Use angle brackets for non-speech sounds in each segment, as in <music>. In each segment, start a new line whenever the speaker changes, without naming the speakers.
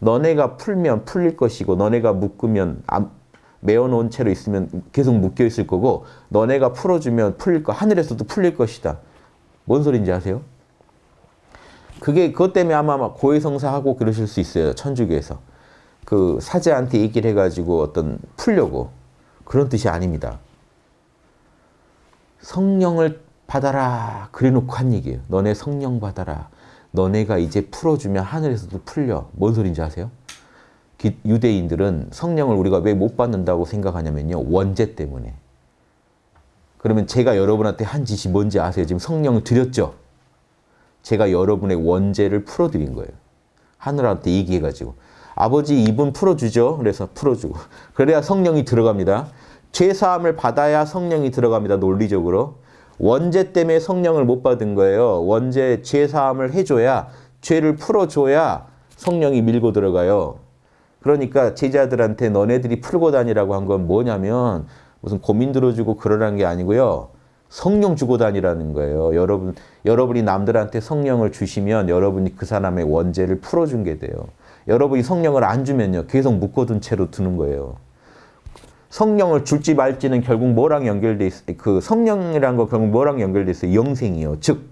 너네가 풀면 풀릴 것이고 너네가 묶으면 안, 메어놓은 채로 있으면 계속 묶여 있을 거고 너네가 풀어주면 풀릴 거 하늘에서도 풀릴 것이다. 뭔 소린지 아세요? 그게 그것 때문에 아마 막 고해성사하고 그러실 수 있어요. 천주교에서. 그 사제한테 얘기를 해가지고 어떤 풀려고 그런 뜻이 아닙니다. 성령을 받아라 그래 놓고 한 얘기예요. 너네 성령 받아라. 너네가 이제 풀어주면 하늘에서도 풀려. 뭔 소린지 아세요? 기- 유대인들은 성령을 우리가 왜 못 받는다고 생각하냐면요. 원죄 때문에. 그러면 제가 여러분한테 한 짓이 뭔지 아세요? 지금 성령을 드렸죠? 제가 여러분의 원죄를 풀어드린 거예요. 하늘한테 얘기해가지고. 아버지 입은 풀어주죠. 그래서 풀어주고. 그래야 성령이 들어갑니다. 죄사함을 받아야 성령이 들어갑니다. 논리적으로. 원죄 때문에 성령을 못 받은 거예요. 원죄 죄사함을 해줘야 죄를 풀어줘야 성령이 밀고 들어가요. 그러니까 제자들한테 너네들이 풀고 다니라고 한 건 뭐냐면 무슨 고민 들어주고 그러라는 게 아니고요. 성령 주고 다니라는 거예요. 여러분, 여러분이 남들한테 성령을 주시면 여러분이 그 사람의 원죄를 풀어준 게 돼요. 여러분이 성령을 안 주면요. 계속 묶어둔 채로 두는 거예요. 성령을 줄지 말지는 결국 뭐랑 연결돼 있어요? 그 성령이란 거 결국 뭐랑 연결돼 있어요? 영생이요. 즉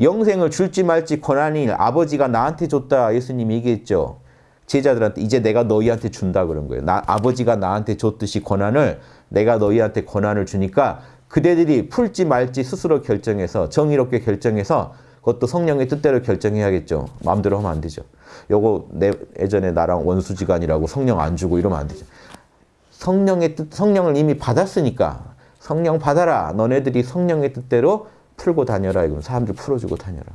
영생을 줄지 말지 권한이 아버지가 나한테 줬다 예수님이 얘기했죠. 제자들한테 이제 내가 너희한테 준다 그런 거예요. 나, 아버지가 나한테 줬듯이 권한을 내가 너희한테 권한을 주니까 그대들이 풀지 말지 스스로 결정해서 정의롭게 결정해서 그것도 성령의 뜻대로 결정해야겠죠. 마음대로 하면 안 되죠. 요거 내 예전에 나랑 원수지간이라고 성령 안 주고 이러면 안 되죠. 성령의 뜻, 성령을 이미 받았으니까 성령 받아라. 너네들이 성령의 뜻대로 풀고 다녀라. 이건 사람들 풀어주고 다녀라.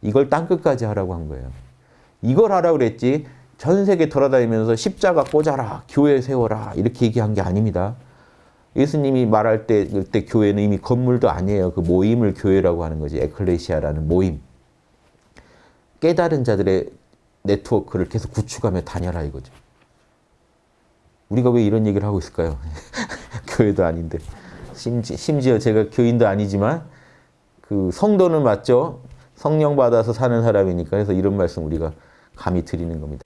이걸 땅끝까지 하라고 한 거예요. 이걸 하라고 그랬지 전 세계 돌아다니면서 십자가 꽂아라. 교회 세워라. 이렇게 얘기한 게 아닙니다. 예수님이 말할 때 그때 교회는 이미 건물도 아니에요. 그 모임을 교회라고 하는 거지. 에클레시아라는 모임. 깨달은 자들의 네트워크를 계속 구축하며 다녀라 이거죠. 우리가 왜 이런 얘기를 하고 있을까요? <laughs> 교회도 아닌데. 심지, 심지어 제가 교인도 아니지만 그 성도는 맞죠? 성령 받아서 사는 사람이니까 그래서 이런 말씀 우리가 감히 드리는 겁니다.